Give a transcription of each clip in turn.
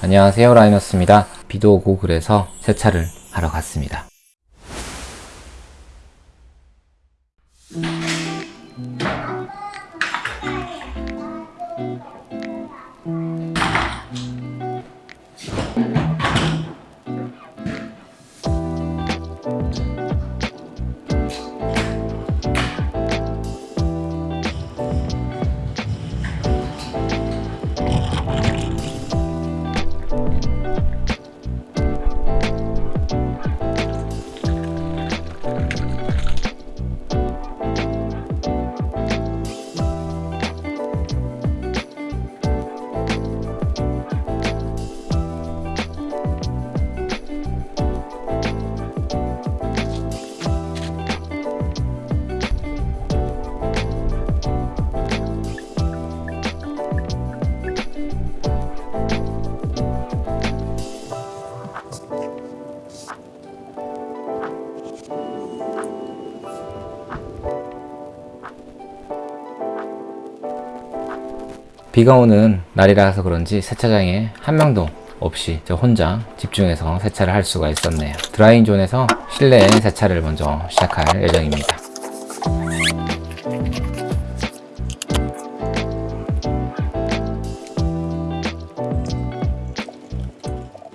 안녕하세요 라이너스입니다. 비도 오고 그래서 세차를 하러 갔습니다 비가 오는 날이라서 그런지 세차장에 한 명도 없이 저 혼자 집중해서 세차를 할 수가 있었네요. 드라잉존에서 실내 세차를 먼저 시작할 예정입니다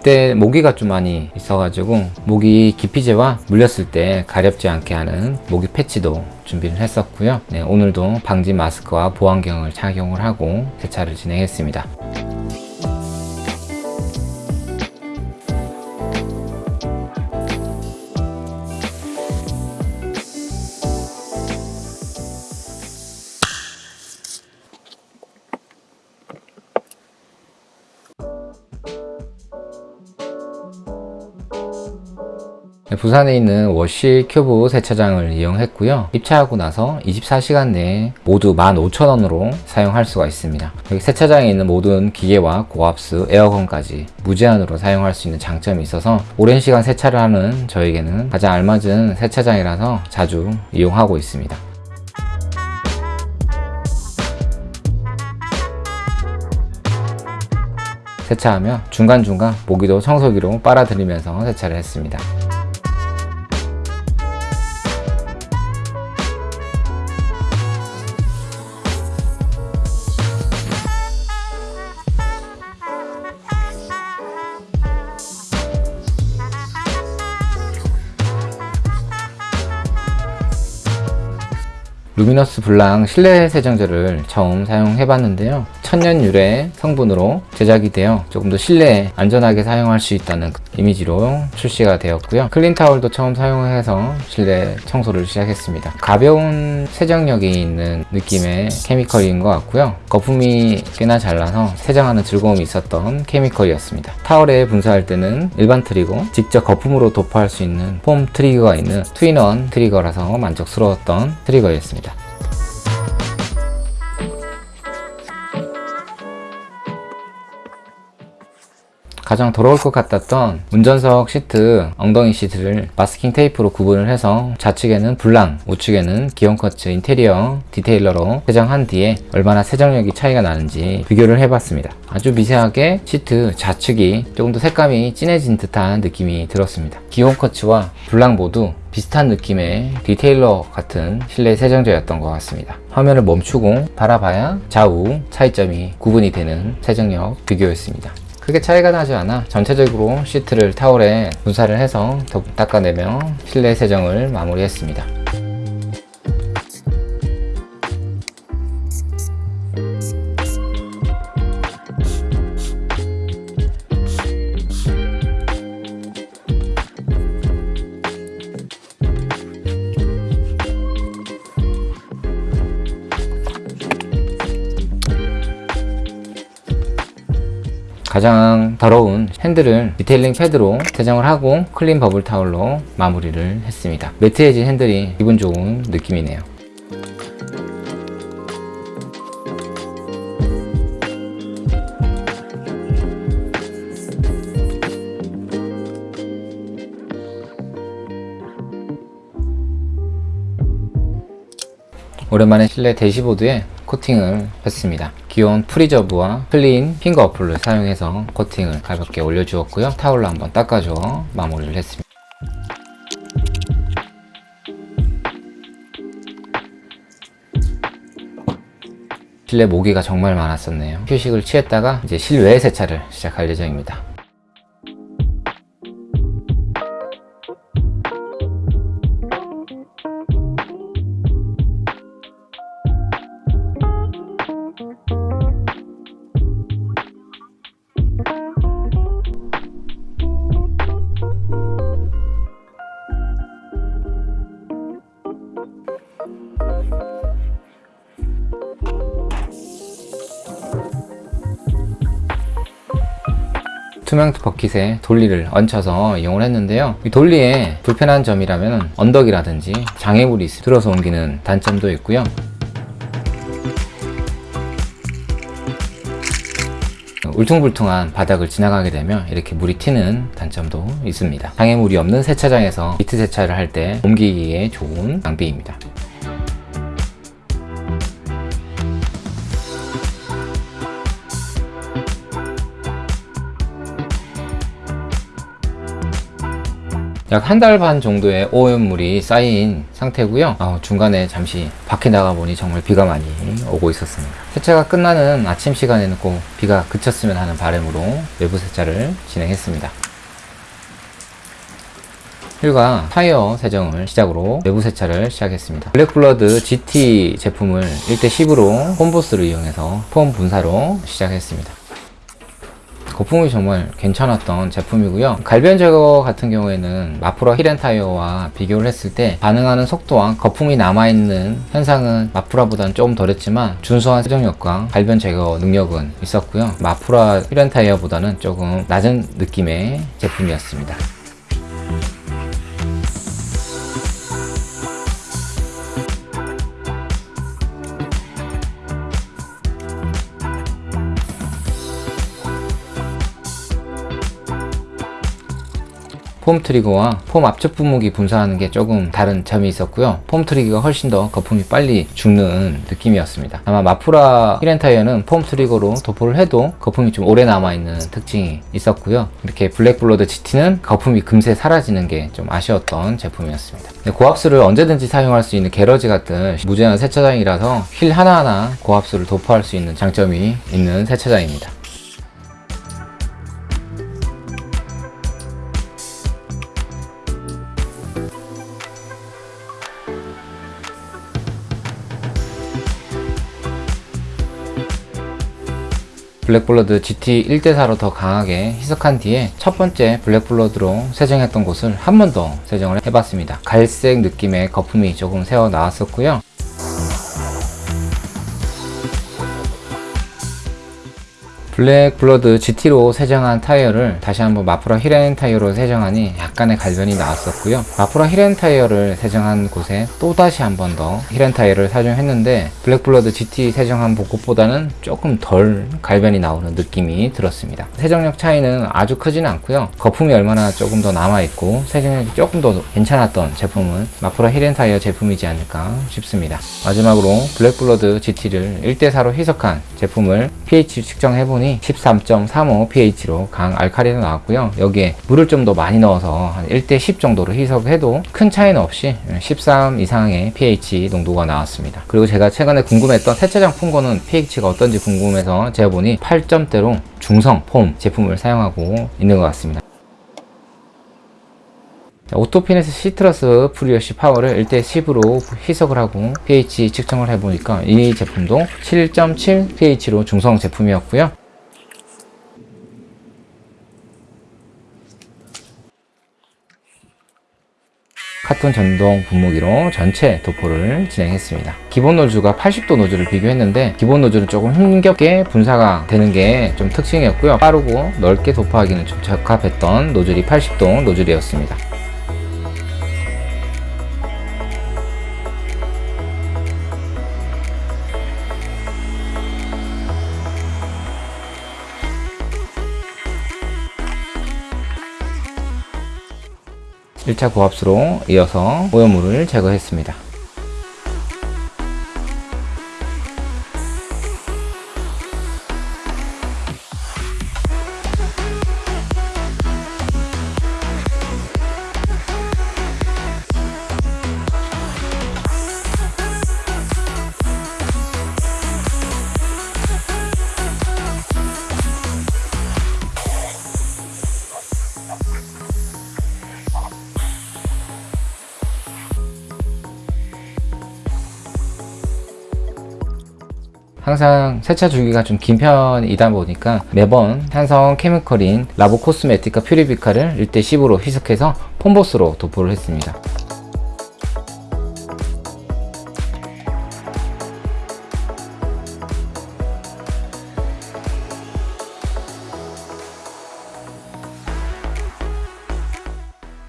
그때 모기가 좀 많이 있어가지고 모기 기피제와 물렸을 때 가렵지 않게 하는 모기 패치도 준비를 했었고요. 네, 오늘도 방지 마스크와 보안경을 착용을 하고 세차를 진행했습니다 부산에 있는 워시 큐브 세차장을 이용했고요. 입차하고 나서 24시간 내에 모두 15,000원으로 사용할 수가 있습니다. 여기 세차장에 있는 모든 기계와 고압수, 에어컨까지 무제한으로 사용할 수 있는 장점이 있어서 오랜 시간 세차를 하는 저에게는 가장 알맞은 세차장이라서 자주 이용하고 있습니다. 세차하며 중간중간 모기도 청소기로 빨아들이면서 세차를 했습니다 루미너스 블랑 실내 세정제를 처음 사용해 봤는데요 천연 유래 성분으로 제작이 되어 조금 더 실내에 안전하게 사용할 수 있다는 이미지로 출시가 되었고요. 클린타올도 처음 사용해서 실내 청소를 시작했습니다. 가벼운 세정력이 있는 느낌의 chemical인 것 같고요. 거품이 꽤나 잘 나서 세정하는 즐거움이 있었던 chemical이었습니다. 타월에 분사할 때는 일반 trigger 직접 거품으로 도포할 수 있는 foam trigger가 있는 two in one trigger라서 만족스러웠던 trigger였습니다 가장 더러울 것 같았던 운전석 시트, 엉덩이 시트를 마스킹 테이프로 구분을 해서 좌측에는 블랑, 우측에는 기온쿼츠 인테리어 detailer로 세정한 뒤에 얼마나 세정력이 차이가 나는지 비교를 해봤습니다. 아주 미세하게 시트 좌측이 조금 더 색감이 진해진 듯한 느낌이 들었습니다. 기온쿼츠와 블랑 모두 비슷한 느낌의 detailer 같은 실내 세정제였던 것 같습니다. 화면을 멈추고 바라봐야 좌우 차이점이 구분이 되는 세정력 비교였습니다. 크게 차이가 나지 않아 전체적으로 시트를 타월에 분사를 해서 닦아내며 실내 세정을 마무리했습니다. 가장 더러운 핸들을 detailing 패드로 세정을 하고 clean bubble 타올로 마무리를 했습니다. 매트해진 핸들이 기분 좋은 느낌이네요. 오랜만에 실내 대시보드에 코팅을 했습니다. 기온 프리저브와 clean finger 어플을 사용해서 코팅을 가볍게 올려주었고요. 타올로 한번 닦아줘 마무리를 했습니다. 실내 모기가 정말 많았었네요. 휴식을 취했다가 이제 실외 세차를 시작할 예정입니다. 투명 버킷에 돌리를 얹혀서 이용을 했는데요. 이 돌리에 불편한 점이라면 언덕이라든지 장애물이 있- 들어서 옮기는 단점도 있고요. 울퉁불퉁한 바닥을 지나가게 되면 이렇게 물이 튀는 단점도 있습니다. 장애물이 없는 세차장에서 미트 세차를 할 때 옮기기에 좋은 장비입니다. 약 한 달 반 정도의 오염물이 쌓인 상태고요. 어, 중간에 잠시 밖에 나가 보니 정말 비가 많이 오고 있었습니다. 세차가 끝나는 아침 시간에는 꼭 비가 그쳤으면 하는 바람으로 외부 세차를 진행했습니다. 휠과 타이어 세정을 시작으로 외부 세차를 시작했습니다. 블랙블러드 GT 제품을 1대10으로 홈보스를 이용해서 폼 분사로 시작했습니다 거품이 정말 괜찮았던 제품이고요. 갈변 제거 같은 경우에는 마프라 힐앤타이어와 비교를 했을 때 반응하는 속도와 거품이 남아있는 현상은 마프라보다는 조금 덜했지만 준수한 세정력과 갈변 제거 능력은 있었고요. 마프라 힐앤타이어보다는 조금 낮은 느낌의 제품이었습니다 foam 트리거와 foam 압축 분무기 분사하는 게 조금 다른 점이 있었고요. foam 트리거가 훨씬 더 거품이 빨리 죽는 느낌이었습니다. 아마 마프라 휠앤타이어는 foam 트리거로 도포를 해도 거품이 좀 오래 남아있는 특징이 있었고요. 이렇게 블랙블러드 GT는 거품이 금세 사라지는 게 좀 아쉬웠던 제품이었습니다. 네, 고압수를 언제든지 사용할 수 있는 garage 같은 무제한 세차장이라서 휠 하나하나 고압수를 도포할 수 있는 장점이 있는 세차장입니다 블랙블러드 GT 1대4로 더 강하게 희석한 뒤에 첫 번째 블랙블러드로 세정했던 곳을 한 번 더 세정을 해봤습니다. 갈색 느낌의 거품이 조금 새어 나왔었고요. 블랙 블러드 GT로 세정한 타이어를 다시 한번 마프라 휠앤 타이어로 세정하니 약간의 갈변이 나왔었고요. 마프라 휠앤 타이어를 세정한 곳에 또다시 한 번더 휠앤 타이어를 사용했는데 블랙 블러드 GT 세정한 곳보다는 조금 덜 갈변이 나오는 느낌이 들었습니다. 세정력 차이는 아주 크지는 않고요. 거품이 얼마나 조금 더 남아있고 세정력이 조금 더 괜찮았던 제품은 마프라 휠앤 타이어 제품이지 않을까 싶습니다. 마지막으로 블랙 블러드 GT를 1대4로 희석한 제품을 pH 측정해보니 13.35 pH로 강 알카리로 나왔고요. 여기에 물을 좀 더 많이 넣어서 한 1대 10 정도로 희석해도 큰 차이는 없이 13 이상의 pH 농도가 나왔습니다. 그리고 제가 최근에 궁금했던 세차장 foam gun은 pH가 어떤지 궁금해서 재보니 8점대로 중성 foam 제품을 사용하고 있는 것 같습니다. 오토피네스 시트러스 pre-wash power를 1대 10으로 희석을 하고 pH 측정을 해보니까 이 제품도 7.7 pH로 중성 제품이었고요. 카톤 전동 분무기로 전체 도포를 진행했습니다. 기본 노즐과 80도 노즐을 비교했는데 기본 노즐은 조금 힘겹게 분사가 되는 게 좀 특징이었고요. 빠르고 넓게 도포하기는 좀 적합했던 노즐이 80도 노즐이었습니다. (1차) 고압수로 이어서 오염물을 제거했습니다 항상 세차 주기가 좀 긴 편이다 보니까 매번 산성 케미컬인 라보 코스메티카 퓨리비카를 1대 10으로 희석해서 폼보스로 도포를 했습니다.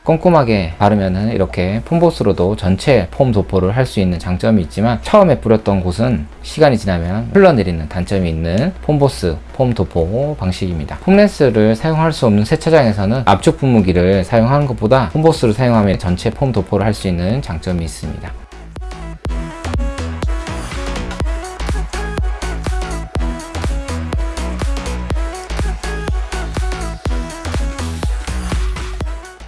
꼼꼼하게 바르면은 이렇게 폼보스로도 전체 폼 도포를 할 수 있는 장점이 있지만 처음에 뿌렸던 곳은 시간이 지나면 흘러내리는 단점이 있는 폼보스 폼 도포 방식입니다. 폼렌스를 사용할 수 없는 세차장에서는 압축 분무기를 사용하는 것보다 폼보스를 사용하면 전체 폼 도포를 할 수 있는 장점이 있습니다.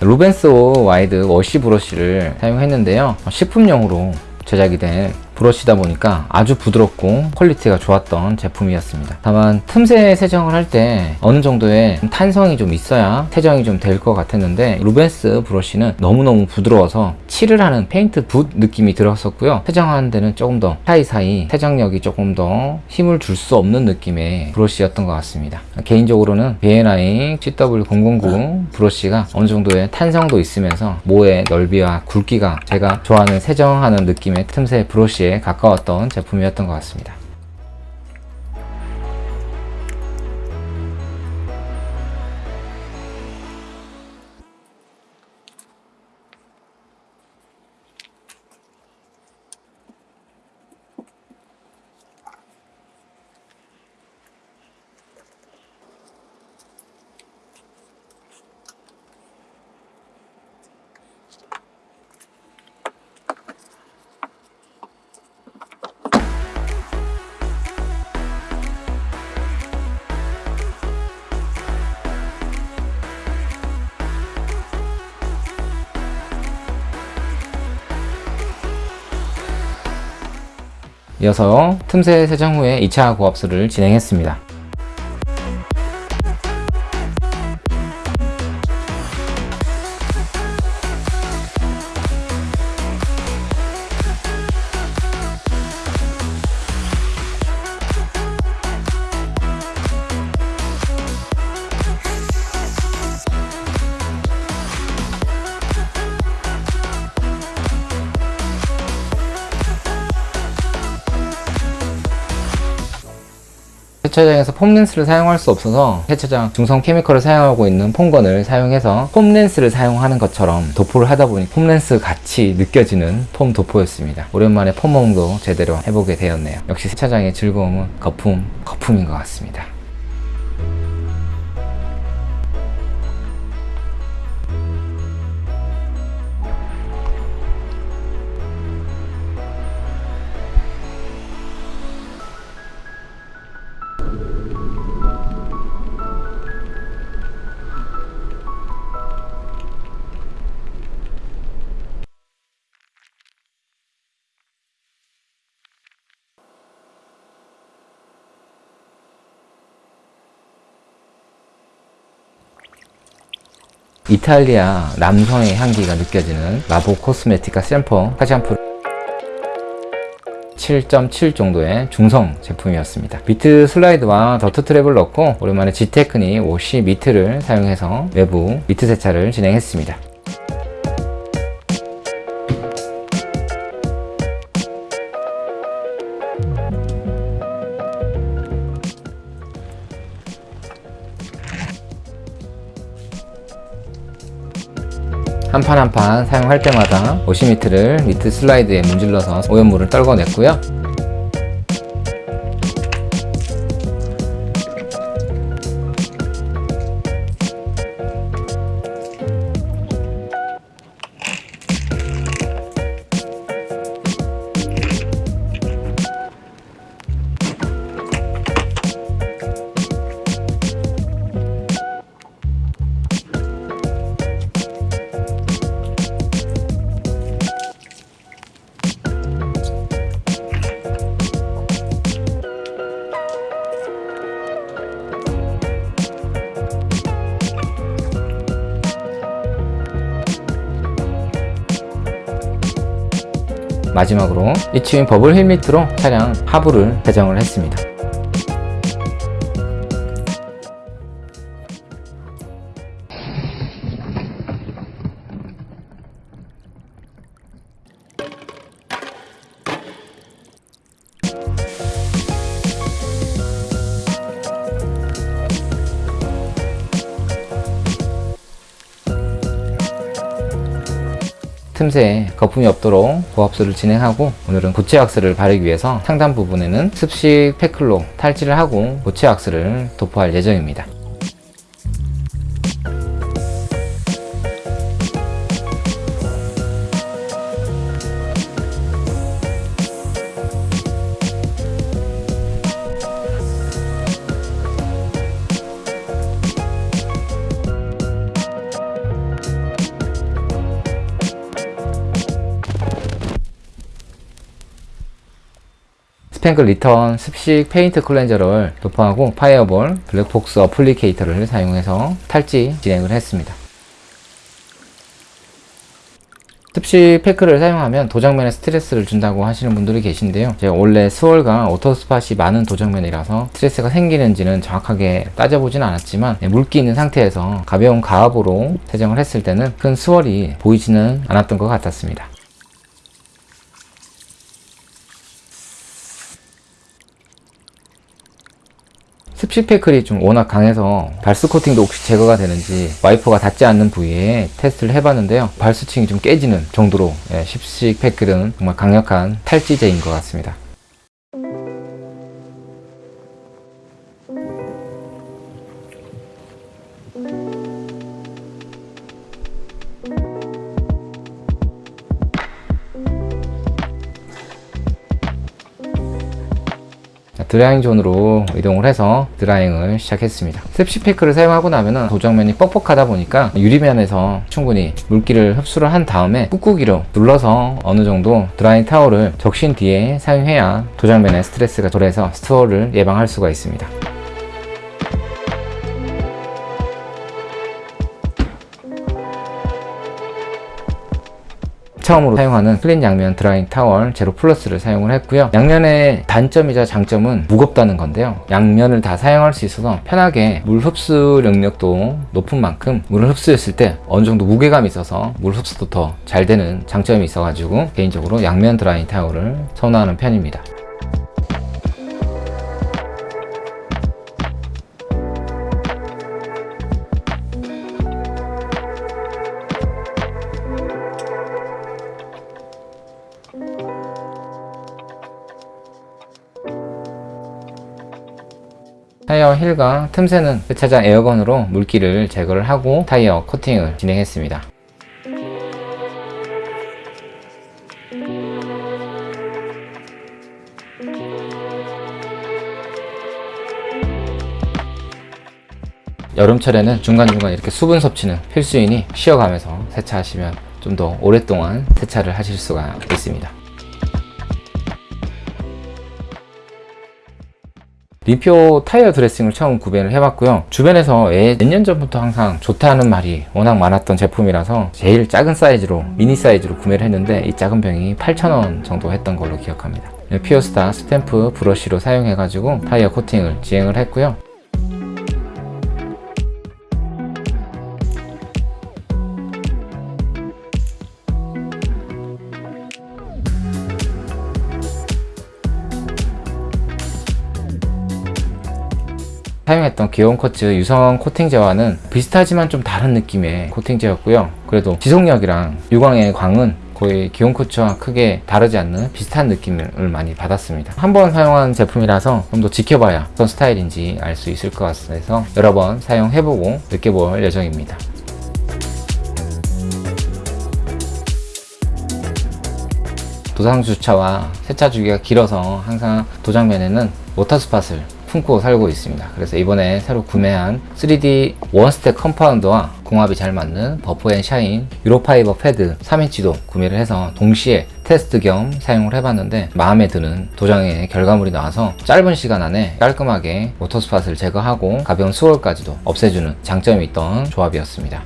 루벤스오 wide wash 브러쉬를 사용했는데요. 식품용으로 제작이 된 브러쉬다 보니까 아주 부드럽고 quality가 좋았던 제품이었습니다. 다만 틈새 세정을 할 때 어느 정도의 탄성이 좀 있어야 세정이 좀 될 것 같았는데 루벤스 브러쉬는 너무너무 부드러워서 칠을 하는 페인트 붓 느낌이 들었었고요. 세정하는 데는 조금 더 사이사이 세정력이 조금 더 힘을 줄 수 없는 느낌의 브러쉬였던 것 같습니다. 개인적으로는 B&I CW009 브러쉬가 어느 정도의 탄성도 있으면서 모의 넓이와 굵기가 제가 좋아하는 세정하는 느낌의 틈새 브러쉬 에 가까웠던 제품이었던 것 같습니다. 이어서 틈새 세정 후에 2차 고압수를 진행했습니다. 세차장에서 폼렌스를 사용할 수 없어서 세차장 중성 케미컬을 사용하고 있는 폼건을 사용해서 폼렌스를 사용하는 것처럼 도포를 하다 보니 폼렌스 같이 느껴지는 폼 도포였습니다. 오랜만에 폼몽도 제대로 해보게 되었네요. 역시 세차장의 즐거움은 거품, 거품인 것 같습니다. 이탈리아 남성의 향기가 느껴지는 라보 코스메티카 샘퍼 화장품 7.7 정도의 중성 제품이었습니다. 미트 슬라이드와 더트 트랩을 넣고 오랜만에 지테크니 워시 미트를 사용해서 외부 미트 세차를 진행했습니다. 한 판 한 판 사용할 때마다 오시미트를 미트 슬라이드에 문질러서 오염물을 떨궈냈고요 마지막으로 이치윈 버블 힐 밑으로 차량 하부를 배정을 했습니다. 틈새에 거품이 없도록 고압수를 진행하고 오늘은 고체 왁스를 바르기 위해서 상단 부분에는 습식 패클로 탈지를 하고 고체 왁스를 도포할 예정입니다. 스팽글 리턴 습식 페인트 cleanser를 도포하고 파이어볼 블랙폭스 applicator를 사용해서 탈지 진행을 했습니다. 습식 페클을 사용하면 도장면에 스트레스를 준다고 하시는 분들이 계신데요. 제가 원래 swirl과 water spot이 많은 도장면이라서 스트레스가 생기는지는 정확하게 따져보진 않았지만 네, 물기 있는 상태에서 가벼운 가압으로 세정을 했을 때는 큰 swirl이 보이지는 않았던 것 같았습니다. 습식 패클이 좀 워낙 강해서 발수 코팅도 혹시 제거가 되는지 와이퍼가 닿지 않는 부위에 테스트를 해봤는데요. 발수층이 좀 깨지는 정도로 예, 습식 패클은 정말 강력한 탈지제인 것 같습니다 drying zone으로 이동을 해서 drying을 시작했습니다. 습식 페클을 사용하고 나면 도장면이 뻑뻑하다 보니까 유리면에서 충분히 물기를 흡수를 한 다음에 꾹꾹이로 눌러서 어느 정도 drying 타월을 적신 뒤에 사용해야 도장면에 스트레스가 덜해서 swirl을 예방할 수가 있습니다 처음으로 사용하는 클린 양면 drying 타월 제로 플러스를 사용을 했고요. 양면의 단점이자 장점은 무겁다는 건데요. 양면을 다 사용할 수 있어서 편하게 물 흡수 능력도 높은 만큼 물을 흡수했을 때 어느 정도 무게감이 있어서 물 흡수도 더 잘 되는 장점이 있어 가지고 개인적으로 양면 드라잉 타월을 선호하는 편입니다 타이어 힐과 틈새는 세차장 에어건으로 물기를 제거를 하고 타이어 코팅을 진행했습니다. 여름철에는 중간중간 이렇게 수분 섭취는 필수이니 쉬어가면서 세차하시면 좀 더 오랫동안 세차를 하실 수가 있습니다. 리표 타이어 드레싱을 처음 구매를 해봤고요. 주변에서 몇 년 전부터 항상 좋다는 말이 워낙 많았던 제품이라서 제일 작은 사이즈로 미니 사이즈로 구매를 했는데 이 작은 병이 8,000원 정도 했던 걸로 기억합니다. 피어스타 스탬프 브러쉬로 사용해 가지고 타이어 코팅을 진행을 했고요 사용했던 귀여운 코츠 유성 코팅제와는 비슷하지만 좀 다른 느낌의 코팅제였고요. 그래도 지속력이랑 유광의 광은 거의 기온 코츠와 크게 다르지 않는 비슷한 느낌을 많이 받았습니다. 한 번 사용한 제품이라서 좀 더 지켜봐야 어떤 스타일인지 알 수 있을 것 같아서 여러 번 사용해보고 느껴볼 예정입니다. 도장 주차와 세차 주기가 길어서 항상 도장면에는 water spot을 품고 살고 있습니다. 그래서 이번에 새로 구매한 3D one step compound와 궁합이 잘 맞는 버프앤샤인 uro fiber 패드 3인치도 구매를 해서 동시에 테스트 겸 사용을 해봤는데 마음에 드는 도장의 결과물이 나와서 짧은 시간 안에 깔끔하게 water spot을 제거하고 가벼운 swirl까지도 없애주는 장점이 있던 조합이었습니다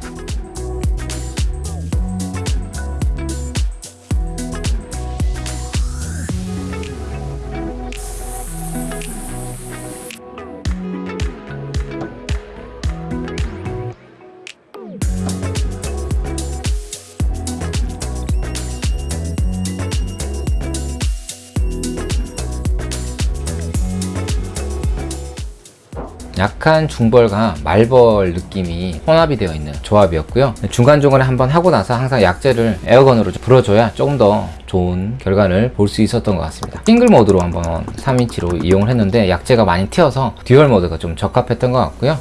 약간 중벌과 마벌 느낌이 혼합이 되어 있는 조합이었고요. 중간중간에 한번 하고 나서 항상 약제를 air gun으로 불어줘야 조금 더 좋은 결과를 볼 수 있었던 것 같습니다. 싱글 모드로 한번 3인치로 이용을 했는데 약제가 많이 튀어서 dual 모드가 좀 적합했던 것 같고요.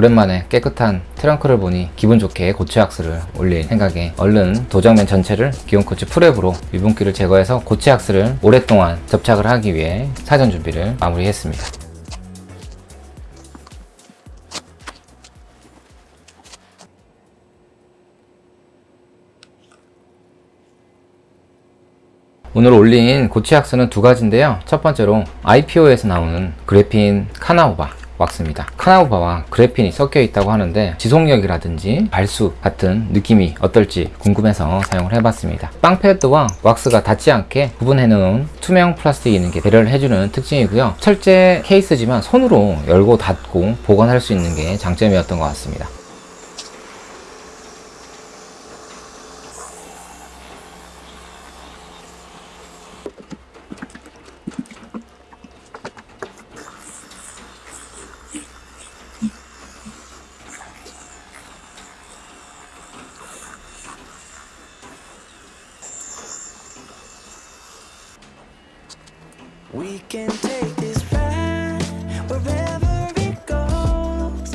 오랜만에 깨끗한 트렁크를 보니 기분 좋게 고체 악스를 올릴 생각에 얼른 도장면 전체를 기온 코치 프랩으로 유분기를 제거해서 고체 악스를 오랫동안 접착을 하기 위해 사전 준비를 마무리했습니다. 오늘 올린 고체 악스는 두 가지인데요. 첫 번째로 IPO에서 나오는 그래핀 카나우바 왁스입니다. 카나우바와 그래핀이 섞여 있다고 하는데 지속력이라든지 발수 같은 느낌이 어떨지 궁금해서 사용을 해봤습니다. 빵 패드와 왁스가 닿지 않게 구분해 놓은 투명 플라스틱이 있는 게 배려를 해주는 특징이고요. 철제 케이스지만 손으로 열고 닫고 보관할 수 있는 게 장점이었던 것 같습니다.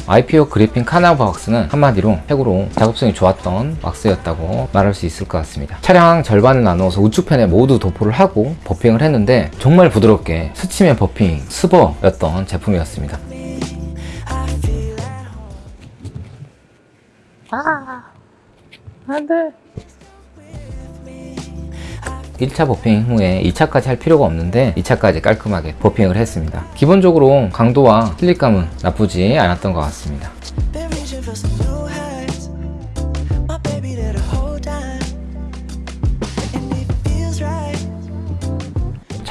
IPO 그리핀 카나바 왁스는 한마디로 최고로 작업성이 좋았던 왁스였다고 말할 수 있을 것 같습니다. 차량 절반을 나누어서 우측편에 모두 도포를 하고 버핑을 했는데 정말 부드럽게 스치면 버핑, 스버였던 제품이었습니다. I feel at 안돼 1차 버핑 후에 2차까지 할 필요가 없는데 2차까지 깔끔하게 버핑을 했습니다. 기본적으로 강도와 슬립감은 나쁘지 않았던 것 같습니다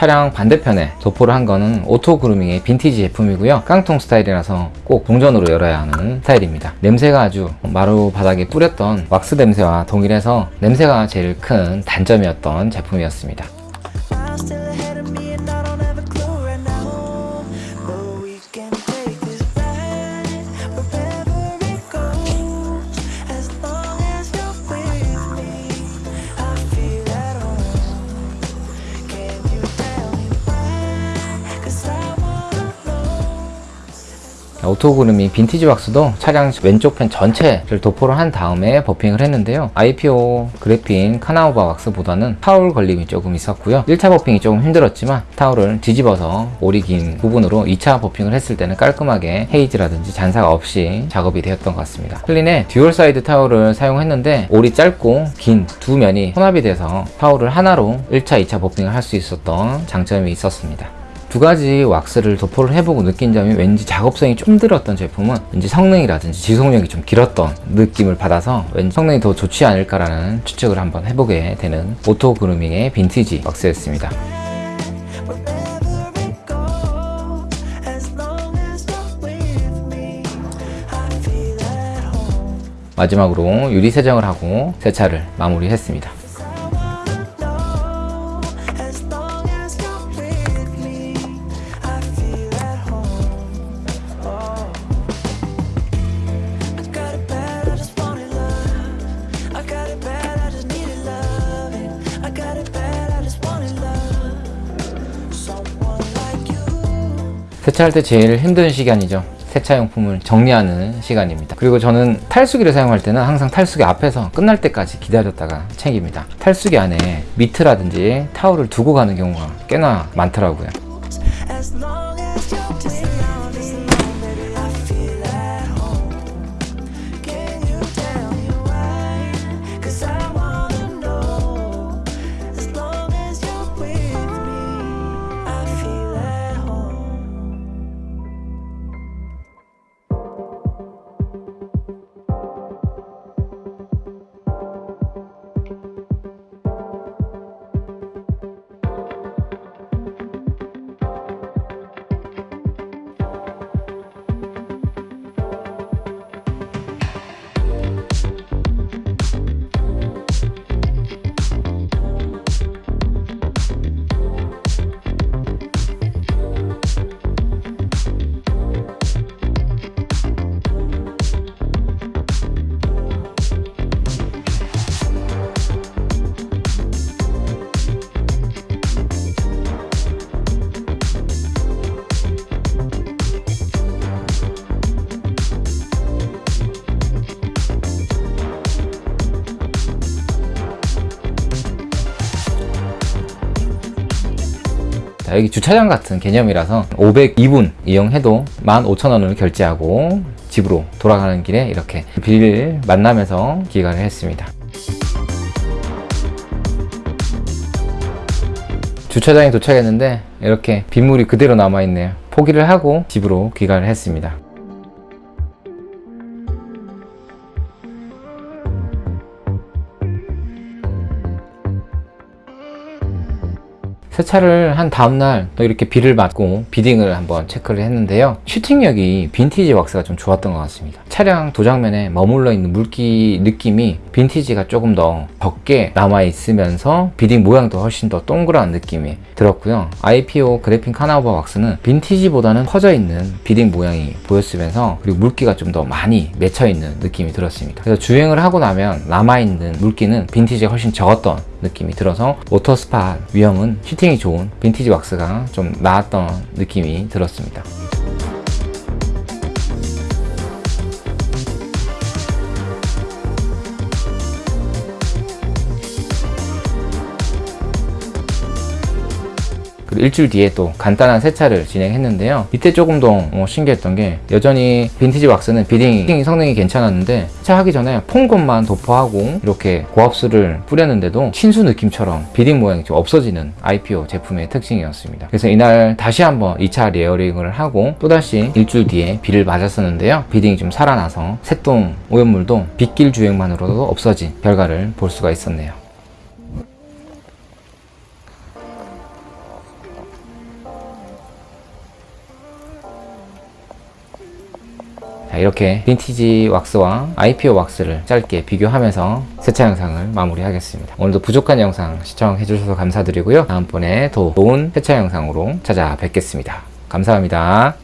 차량 반대편에 도포를 한 거는 오토 그루밍의 빈티지 제품이고요. 깡통 스타일이라서 꼭 동전으로 열어야 하는 스타일입니다. 냄새가 아주 마루 바닥에 뿌렸던 왁스 냄새와 동일해서 냄새가 제일 큰 단점이었던 제품이었습니다 오토 그루밍 빈티지 왁스도 차량 왼쪽 편 전체를 도포를 한 다음에 buffing을 했는데요. IPO 그래핀 카나우바 왁스보다는 타올 걸림이 조금 있었고요. 1차 buffing이 조금 힘들었지만 타올을 뒤집어서 올이 긴 부분으로 2차 buffing을 했을 때는 깔끔하게 haze라든지 잔사가 없이 작업이 되었던 것 같습니다. 클린의 dual side 타올을 사용했는데 올이 짧고 긴 두 면이 혼합이 돼서 타올을 하나로 1차 2차 buffing을 할 수 있었던 장점이 있었습니다 두 가지 왁스를 도포를 해보고 느낀 점이 왠지 작업성이 좀 힘들었던 제품은 왠지 성능이라든지 지속력이 좀 길었던 느낌을 받아서 왠지 성능이 더 좋지 않을까라는 추측을 한번 해보게 되는 오토 그루밍의 빈티지 왁스였습니다. 마지막으로 유리 세정을 하고 세차를 마무리했습니다. 세차할 때 제일 힘든 시간이죠. 세차용품을 정리하는 시간입니다. 그리고 저는 탈수기를 사용할 때는 항상 탈수기 앞에서 끝날 때까지 기다렸다가 챙깁니다. 탈수기 안에 미트라든지 타올을 두고 가는 경우가 꽤나 많더라고요. 자, 여기 주차장 같은 개념이라서 502분 이용해도 15,000원을 결제하고 집으로 돌아가는 길에 이렇게 빌 만나면서 기가를 했습니다. 주차장에 도착했는데 이렇게 빗물이 그대로 남아있네요. 포기를 하고 집으로 귀가를 했습니다. 세차를 한 다음날 또 이렇게 비를 맞고 beading을 한번 체크를 했는데요. 슈팅력이 빈티지 왁스가 좀 좋았던 것 같습니다. 차량 도장면에 머물러 있는 물기 느낌이 빈티지가 조금 더 적게 남아 있으면서 beading 모양도 훨씬 더 동그란 느낌이 들었고요. IPO 그래핀 카나우바 왁스는 빈티지보다는 퍼져 있는 beading 모양이 보였으면서 그리고 물기가 좀 더 많이 맺혀 있는 느낌이 들었습니다. 그래서 주행을 하고 나면 남아있는 물기는 빈티지가 훨씬 적었던 느낌이 들어서 water spot 위험은 슈팅이 좋은 빈티지 왁스가 좀 나았던 느낌이 들었습니다. 그리고 일주일 뒤에 또 간단한 세차를 진행했는데요. 이때 조금 더 어, 신기했던 게 여전히 빈티지 왁스는 beading 성능이 괜찮았는데 세차하기 전에 foam gun만 도포하고 이렇게 고압수를 뿌렸는데도 친수 느낌처럼 beading 모양이 좀 없어지는 IPO 제품의 특징이었습니다. 그래서 이날 다시 한번 2차 layering을 하고 또다시 일주일 뒤에 비를 맞았었는데요. beading이 좀 살아나서 새똥 오염물도 빗길 주행만으로도 없어진 결과를 볼 수가 있었네요. 자, 이렇게 빈티지 왁스와 IPO 왁스를 짧게 비교하면서 세차 영상을 마무리하겠습니다. 오늘도 부족한 영상 시청해 주셔서 감사드리고요. 다음번에 더 좋은 세차 영상으로 찾아뵙겠습니다. 감사합니다.